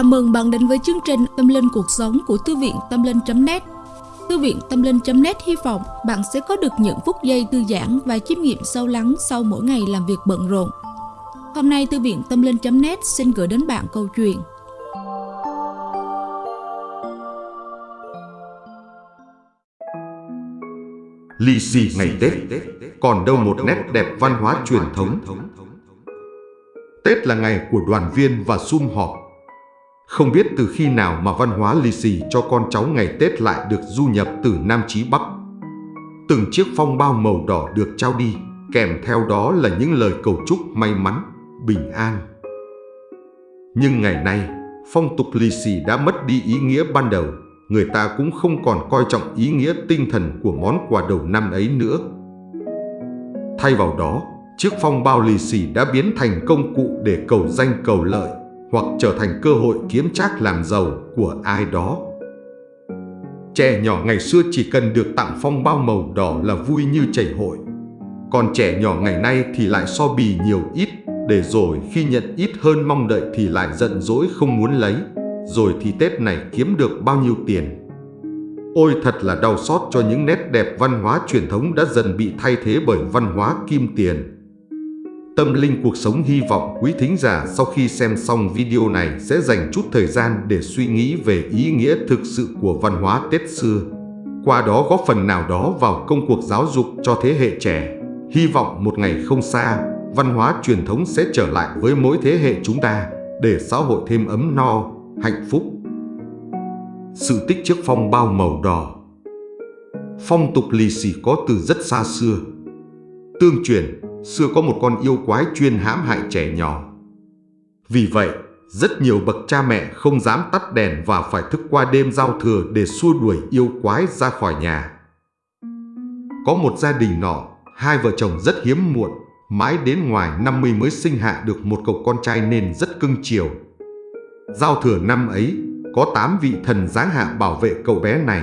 Chào mừng bạn đến với chương trình Tâm Linh Cuộc Sống của Thư viện Tâm Linh.net Thư viện Tâm Linh.net hy vọng bạn sẽ có được những phút giây thư giãn và chiêm nghiệm sâu lắng sau mỗi ngày làm việc bận rộn. Hôm nay Thư viện Tâm Linh.net xin gửi đến bạn câu chuyện Lì xì ngày Tết, còn đâu một nét đẹp văn hóa truyền thống. Tết là ngày của đoàn viên và sum họp. Không biết từ khi nào mà văn hóa lì xì cho con cháu ngày Tết lại được du nhập từ Nam chí Bắc. Từng chiếc phong bao màu đỏ được trao đi, kèm theo đó là những lời cầu chúc may mắn, bình an. Nhưng ngày nay, phong tục lì xì đã mất đi ý nghĩa ban đầu người ta cũng không còn coi trọng ý nghĩa tinh thần của món quà đầu năm ấy nữa. Thay vào đó, chiếc phong bao lì xì đã biến thành công cụ để cầu danh cầu lợi hoặc trở thành cơ hội kiếm trác làm giàu của ai đó. Trẻ nhỏ ngày xưa chỉ cần được tặng phong bao màu đỏ là vui như chảy hội. Còn trẻ nhỏ ngày nay thì lại so bì nhiều ít, để rồi khi nhận ít hơn mong đợi thì lại giận dỗi không muốn lấy rồi thì Tết này kiếm được bao nhiêu tiền. Ôi thật là đau xót cho những nét đẹp văn hóa truyền thống đã dần bị thay thế bởi văn hóa kim tiền. Tâm linh cuộc sống hy vọng quý thính giả sau khi xem xong video này sẽ dành chút thời gian để suy nghĩ về ý nghĩa thực sự của văn hóa Tết xưa. Qua đó góp phần nào đó vào công cuộc giáo dục cho thế hệ trẻ. Hy vọng một ngày không xa, văn hóa truyền thống sẽ trở lại với mỗi thế hệ chúng ta để xã hội thêm ấm no, hạnh phúc. Sự tích chiếc phong bao màu đỏ Phong tục lì xì có từ rất xa xưa. Tương truyền, xưa có một con yêu quái chuyên hãm hại trẻ nhỏ. Vì vậy, rất nhiều bậc cha mẹ không dám tắt đèn và phải thức qua đêm giao thừa để xua đuổi yêu quái ra khỏi nhà. Có một gia đình nọ, hai vợ chồng rất hiếm muộn, mãi đến ngoài 50 mới sinh hạ được một cậu con trai nên rất cưng chiều. Giao thừa năm ấy, có 8 vị thần giáng hạ bảo vệ cậu bé này.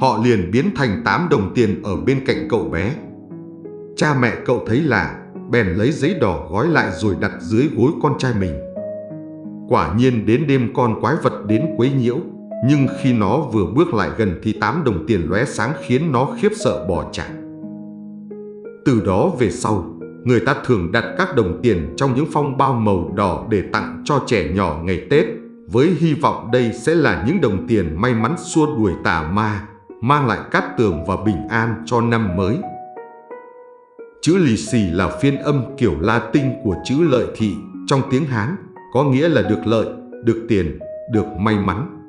Họ liền biến thành 8 đồng tiền ở bên cạnh cậu bé. Cha mẹ cậu thấy lạ, bèn lấy giấy đỏ gói lại rồi đặt dưới gối con trai mình. Quả nhiên đến đêm con quái vật đến quấy nhiễu, nhưng khi nó vừa bước lại gần thì tám đồng tiền lóe sáng khiến nó khiếp sợ bỏ chạy. Từ đó về sau, người ta thường đặt các đồng tiền trong những phong bao màu đỏ để tặng cho trẻ nhỏ ngày Tết, với hy vọng đây sẽ là những đồng tiền may mắn xua đuổi tà ma, mang lại cát tường và bình an cho năm mới. Chữ lì xì là phiên âm kiểu Latin của chữ lợi thị trong tiếng Hán, có nghĩa là được lợi, được tiền, được may mắn.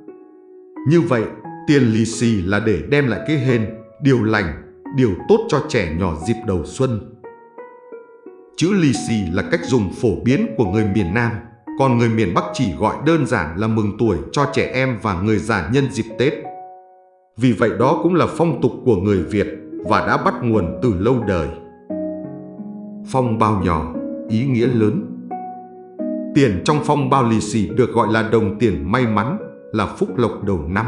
Như vậy, tiền lì xì là để đem lại cái hên, điều lành, điều tốt cho trẻ nhỏ dịp đầu xuân. Chữ lì xì là cách dùng phổ biến của người miền Nam, còn người miền Bắc chỉ gọi đơn giản là mừng tuổi cho trẻ em và người già nhân dịp Tết. Vì vậy đó cũng là phong tục của người Việt và đã bắt nguồn từ lâu đời. Phong bao nhỏ, ý nghĩa lớn. Tiền trong phong bao lì xì được gọi là đồng tiền may mắn, là phúc lộc đầu năm.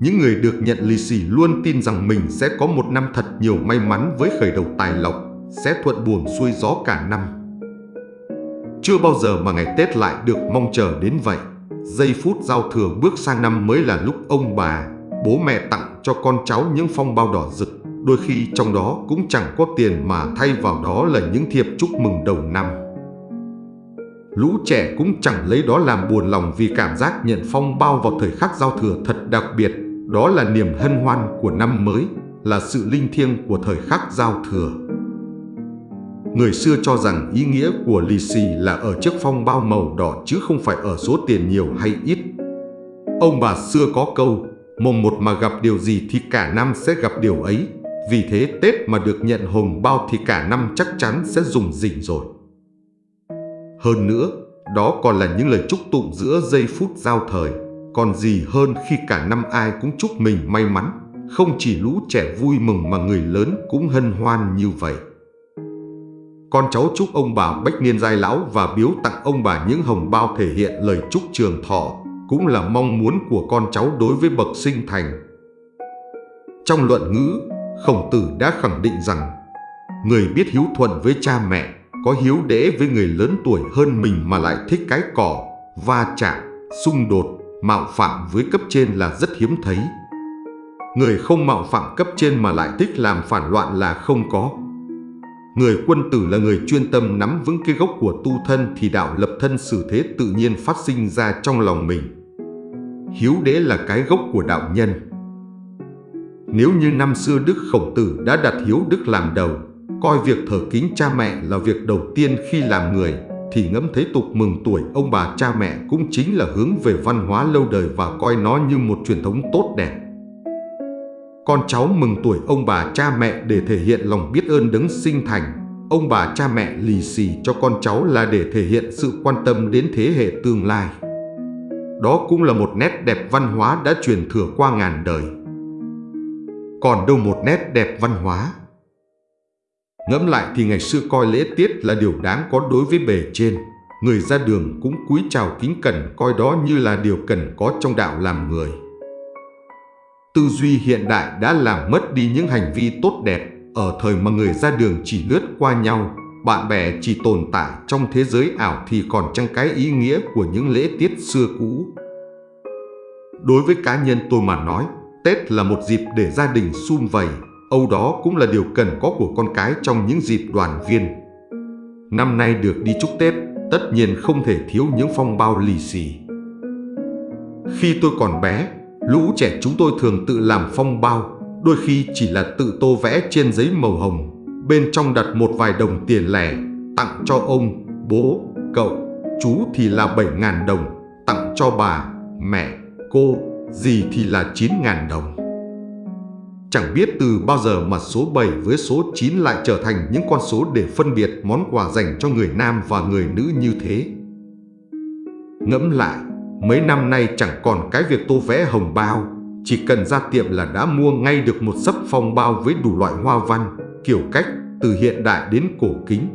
Những người được nhận lì xì luôn tin rằng mình sẽ có một năm thật nhiều may mắn với khởi đầu tài lộc sẽ thuận buồm xuôi gió cả năm. Chưa bao giờ mà ngày Tết lại được mong chờ đến vậy. Giây phút giao thừa bước sang năm mới là lúc ông bà, bố mẹ tặng cho con cháu những phong bao đỏ rực. Đôi khi trong đó cũng chẳng có tiền mà thay vào đó là những thiệp chúc mừng đầu năm. Lũ trẻ cũng chẳng lấy đó làm buồn lòng vì cảm giác nhận phong bao vào thời khắc giao thừa thật đặc biệt. Đó là niềm hân hoan của năm mới, là sự linh thiêng của thời khắc giao thừa. Người xưa cho rằng ý nghĩa của lì xì là ở chiếc phong bao màu đỏ chứ không phải ở số tiền nhiều hay ít. Ông bà xưa có câu, mồng một mà gặp điều gì thì cả năm sẽ gặp điều ấy. Vì thế Tết mà được nhận hồng bao thì cả năm chắc chắn sẽ dùng dình rồi. Hơn nữa, đó còn là những lời chúc tụng giữa giây phút giao thời. Còn gì hơn khi cả năm ai cũng chúc mình may mắn, không chỉ lũ trẻ vui mừng mà người lớn cũng hân hoan như vậy. Con cháu chúc ông bà bách niên giai lão và biếu tặng ông bà những hồng bao thể hiện lời chúc trường thọ, cũng là mong muốn của con cháu đối với bậc sinh thành. Trong luận ngữ, Khổng Tử đã khẳng định rằng người biết hiếu thuận với cha mẹ, có hiếu đễ với người lớn tuổi hơn mình mà lại thích cái cỏ, va chạm, xung đột, mạo phạm với cấp trên là rất hiếm thấy. Người không mạo phạm cấp trên mà lại thích làm phản loạn là không có. Người quân tử là người chuyên tâm nắm vững cái gốc của tu thân thì đạo lập thân xử thế tự nhiên phát sinh ra trong lòng mình. Hiếu đế là cái gốc của đạo nhân. Nếu như năm xưa Đức Khổng Tử đã đặt hiếu đức làm đầu, coi việc thờ kính cha mẹ là việc đầu tiên khi làm người, thì ngẫm thấy tục mừng tuổi ông bà cha mẹ cũng chính là hướng về văn hóa lâu đời và coi nó như một truyền thống tốt đẹp. Con cháu mừng tuổi ông bà cha mẹ để thể hiện lòng biết ơn đấng sinh thành. Ông bà cha mẹ lì xì cho con cháu là để thể hiện sự quan tâm đến thế hệ tương lai. Đó cũng là một nét đẹp văn hóa đã truyền thừa qua ngàn đời. Còn đâu một nét đẹp văn hóa Ngẫm lại thì ngày xưa coi lễ tiết là điều đáng có đối với bề trên. Người ra đường cũng cúi chào kính cẩn coi đó như là điều cần có trong đạo làm người. Tư duy hiện đại đã làm mất đi những hành vi tốt đẹp ở thời mà người ra đường chỉ lướt qua nhau, bạn bè chỉ tồn tại trong thế giới ảo thì còn chăng cái ý nghĩa của những lễ tiết xưa cũ. Đối với cá nhân tôi mà nói, Tết là một dịp để gia đình sum vầy, Âu đó cũng là điều cần có của con cái trong những dịp đoàn viên. Năm nay được đi chúc Tết, tất nhiên không thể thiếu những phong bao lì xì. Khi tôi còn bé, lũ trẻ chúng tôi thường tự làm phong bao, đôi khi chỉ là tự tô vẽ trên giấy màu hồng, bên trong đặt một vài đồng tiền lẻ, tặng cho ông, bố, cậu, chú thì là 7.000 đồng, tặng cho bà, mẹ, cô, gì thì là 9.000 đồng. Chẳng biết từ bao giờ mà số 7 với số 9 lại trở thành những con số để phân biệt món quà dành cho người nam và người nữ như thế. Ngẫm lại, mấy năm nay chẳng còn cái việc tô vẽ hồng bao, chỉ cần ra tiệm là đã mua ngay được một sấp phong bao với đủ loại hoa văn, kiểu cách từ hiện đại đến cổ kính.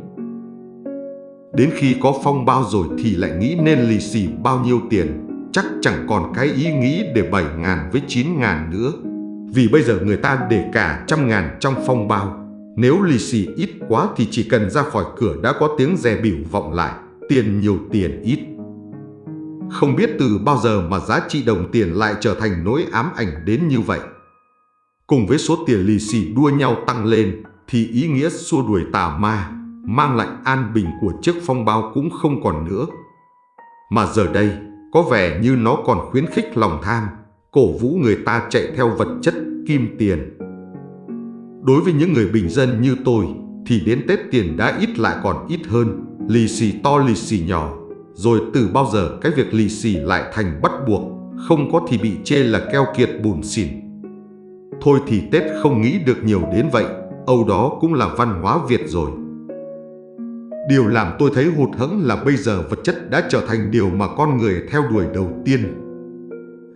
Đến khi có phong bao rồi thì lại nghĩ nên lì xì bao nhiêu tiền, chắc chẳng còn cái ý nghĩ để 7 ngàn với 9 ngàn nữa. Vì bây giờ người ta để cả trăm ngàn trong phong bao. Nếu lì xì ít quá thì chỉ cần ra khỏi cửa đã có tiếng rè biểu vọng lại, tiền nhiều tiền ít. Không biết từ bao giờ mà giá trị đồng tiền lại trở thành nỗi ám ảnh đến như vậy. Cùng với số tiền lì xì đua nhau tăng lên thì ý nghĩa xua đuổi tà ma, mang lại an bình của chiếc phong bao cũng không còn nữa. Mà giờ đây, có vẻ như nó còn khuyến khích lòng tham, cổ vũ người ta chạy theo vật chất kim tiền. Đối với những người bình dân như tôi thì đến Tết tiền đã ít lại còn ít hơn, lì xì to lì xì nhỏ. Rồi từ bao giờ cái việc lì xì lại thành bắt buộc, không có thì bị chê là keo kiệt bùn xỉn. Thôi thì Tết không nghĩ được nhiều đến vậy, Âu đó cũng là văn hóa Việt rồi. Điều làm tôi thấy hụt hẫng là bây giờ vật chất đã trở thành điều mà con người theo đuổi đầu tiên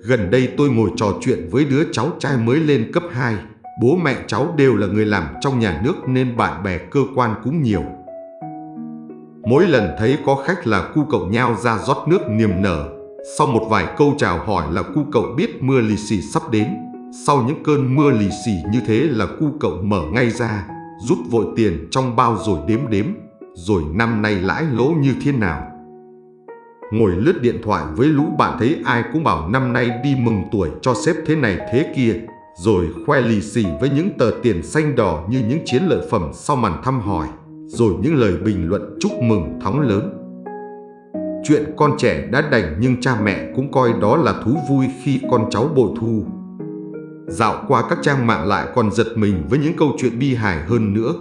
Gần đây tôi ngồi trò chuyện với đứa cháu trai mới lên cấp 2. Bố mẹ cháu đều là người làm trong nhà nước nên bạn bè cơ quan cũng nhiều. Mỗi lần thấy có khách là cu cậu nhao ra rót nước niềm nở. Sau một vài câu chào hỏi là cu cậu biết mưa lì xì sắp đến. Sau những cơn mưa lì xì như thế là cu cậu mở ngay ra, rút vội tiền trong bao rồi đếm đếm, rồi năm nay lãi lỗ như thế nào. Ngồi lướt điện thoại với lũ bạn thấy ai cũng bảo năm nay đi mừng tuổi cho sếp thế này thế kia, rồi khoe lì xì với những tờ tiền xanh đỏ như những chiến lợi phẩm sau màn thăm hỏi, rồi những lời bình luận chúc mừng thắng lớn. Chuyện con trẻ đã đành nhưng cha mẹ cũng coi đó là thú vui khi con cháu bội thu. Dạo qua các trang mạng lại còn giật mình với những câu chuyện bi hài hơn nữa.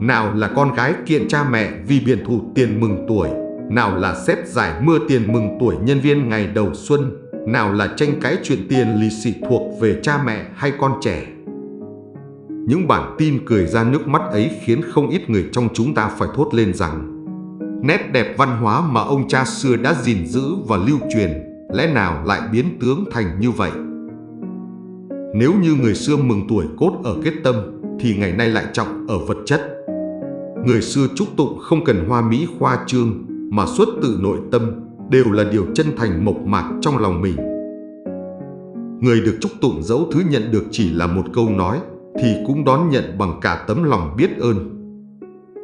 Nào là con gái kiện cha mẹ vì biển thủ tiền mừng tuổi, nào là xếp giải mưa tiền mừng tuổi nhân viên ngày đầu xuân, nào là tranh cãi chuyện tiền lì xì thuộc về cha mẹ hay con trẻ. Những bản tin cười ra nước mắt ấy khiến không ít người trong chúng ta phải thốt lên rằng nét đẹp văn hóa mà ông cha xưa đã gìn giữ và lưu truyền lẽ nào lại biến tướng thành như vậy. Nếu như người xưa mừng tuổi cốt ở kết tâm thì ngày nay lại trọng ở vật chất. Người xưa chúc tụng không cần hoa mỹ khoa trương mà xuất tự nội tâm đều là điều chân thành mộc mạc trong lòng mình. Người được chúc tụng dẫu thứ nhận được chỉ là một câu nói thì cũng đón nhận bằng cả tấm lòng biết ơn.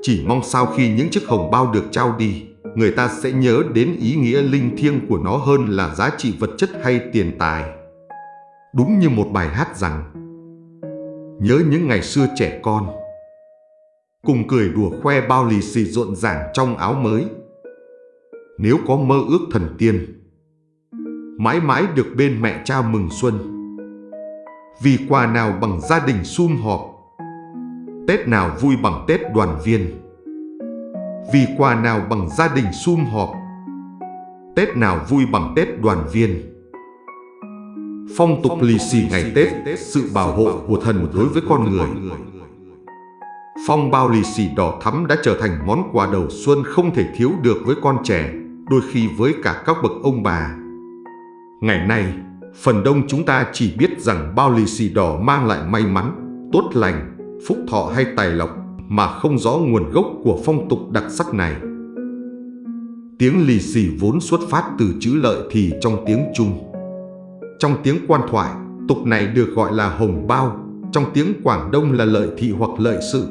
Chỉ mong sau khi những chiếc hồng bao được trao đi, người ta sẽ nhớ đến ý nghĩa linh thiêng của nó hơn là giá trị vật chất hay tiền tài. Đúng như một bài hát rằng Nhớ những ngày xưa trẻ con Cùng cười đùa khoe bao lì xì rộn ràng trong áo mới. Nếu có mơ ước thần tiên Mãi mãi được bên mẹ cha mừng xuân. Vì quà nào bằng gia đình sum họp Tết nào vui bằng Tết đoàn viên. Vì quà nào bằng gia đình sum họp Tết nào vui bằng Tết đoàn viên. Phong tục lì xì ngày Tết, sự bảo hộ của thần đối với con người. Phong bao lì xì đỏ thắm đã trở thành món quà đầu xuân không thể thiếu được với con trẻ, đôi khi với cả các bậc ông bà. Ngày nay, phần đông chúng ta chỉ biết rằng bao lì xì đỏ mang lại may mắn, tốt lành, phúc thọ hay tài lộc mà không rõ nguồn gốc của phong tục đặc sắc này. Tiếng lì xì vốn xuất phát từ chữ lợi thì trong tiếng Trung trong tiếng quan thoại, tục này được gọi là hồng bao, trong tiếng Quảng Đông là lợi thị hoặc lợi sự.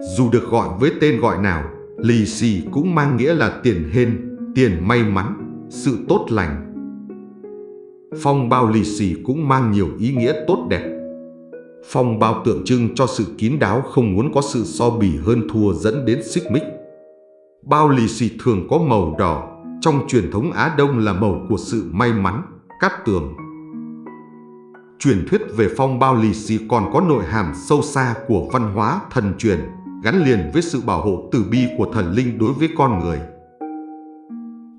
Dù được gọi với tên gọi nào, lì xì cũng mang nghĩa là tiền hên, tiền may mắn, sự tốt lành. Phong bao lì xì cũng mang nhiều ý nghĩa tốt đẹp. Phong bao tượng trưng cho sự kín đáo không muốn có sự so bì hơn thua dẫn đến xích mích. Bao lì xì thường có màu đỏ, trong truyền thống Á Đông là màu của sự may mắn, Cát Tường Truyền thuyết về phong bao lì xì còn có nội hàm sâu xa của văn hóa thần truyền gắn liền với sự bảo hộ từ bi của thần linh đối với con người.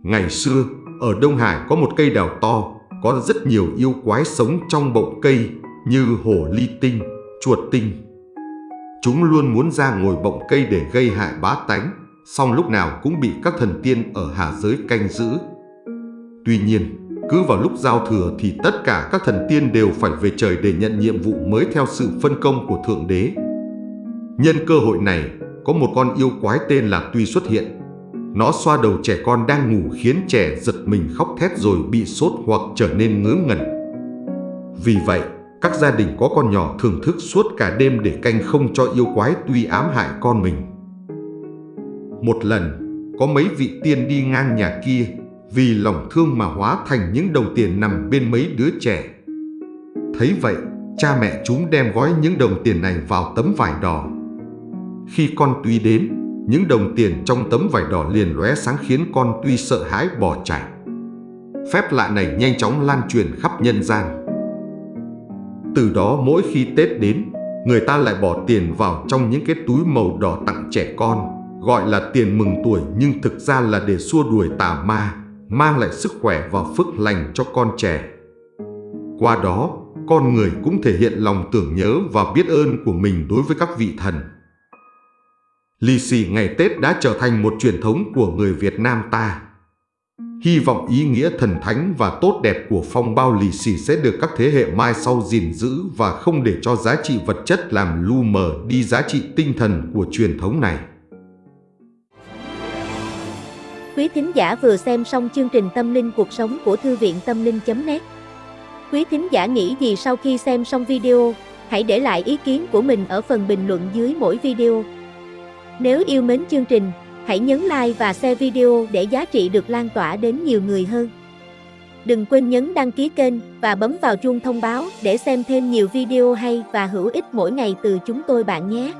Ngày xưa, ở Đông Hải có một cây đào to, có rất nhiều yêu quái sống trong bọng cây như hổ ly tinh, chuột tinh. Chúng luôn muốn ra ngồi bọng cây để gây hại bá tánh, song lúc nào cũng bị các thần tiên ở hạ giới canh giữ. Tuy nhiên, cứ vào lúc giao thừa thì tất cả các thần tiên đều phải về trời để nhận nhiệm vụ mới theo sự phân công của Thượng Đế. Nhân cơ hội này, có một con yêu quái tên là Tuy xuất hiện. Nó xoa đầu trẻ con đang ngủ khiến trẻ giật mình khóc thét rồi bị sốt hoặc trở nên ngớ ngẩn. Vì vậy, các gia đình có con nhỏ thường thức suốt cả đêm để canh không cho yêu quái Tuy ám hại con mình. Một lần, có mấy vị tiên đi ngang nhà kia vì lòng thương mà hóa thành những đồng tiền nằm bên mấy đứa trẻ. Thấy vậy, cha mẹ chúng đem gói những đồng tiền này vào tấm vải đỏ. Khi con Tuy đến, những đồng tiền trong tấm vải đỏ liền lóe sáng khiến con Tuy sợ hãi bỏ chạy. Phép lạ này nhanh chóng lan truyền khắp nhân gian. Từ đó mỗi khi Tết đến, người ta lại bỏ tiền vào trong những cái túi màu đỏ tặng trẻ con, gọi là tiền mừng tuổi nhưng thực ra là để xua đuổi tà ma mang lại sức khỏe và phước lành cho con trẻ. Qua đó, con người cũng thể hiện lòng tưởng nhớ và biết ơn của mình đối với các vị thần. Lì xì ngày Tết đã trở thành một truyền thống của người Việt Nam ta. Hy vọng ý nghĩa thần thánh và tốt đẹp của phong bao lì xì sẽ được các thế hệ mai sau gìn giữ và không để cho giá trị vật chất làm lu mờ đi giá trị tinh thần của truyền thống này. Quý thính giả vừa xem xong chương trình Tâm linh cuộc sống của Thư viện Tâm linh.net Quý thính giả nghĩ gì sau khi xem xong video, hãy để lại ý kiến của mình ở phần bình luận dưới mỗi video. Nếu yêu mến chương trình, hãy nhấn like và share video để giá trị được lan tỏa đến nhiều người hơn. Đừng quên nhấn đăng ký kênh và bấm vào chuông thông báo để xem thêm nhiều video hay và hữu ích mỗi ngày từ chúng tôi bạn nhé.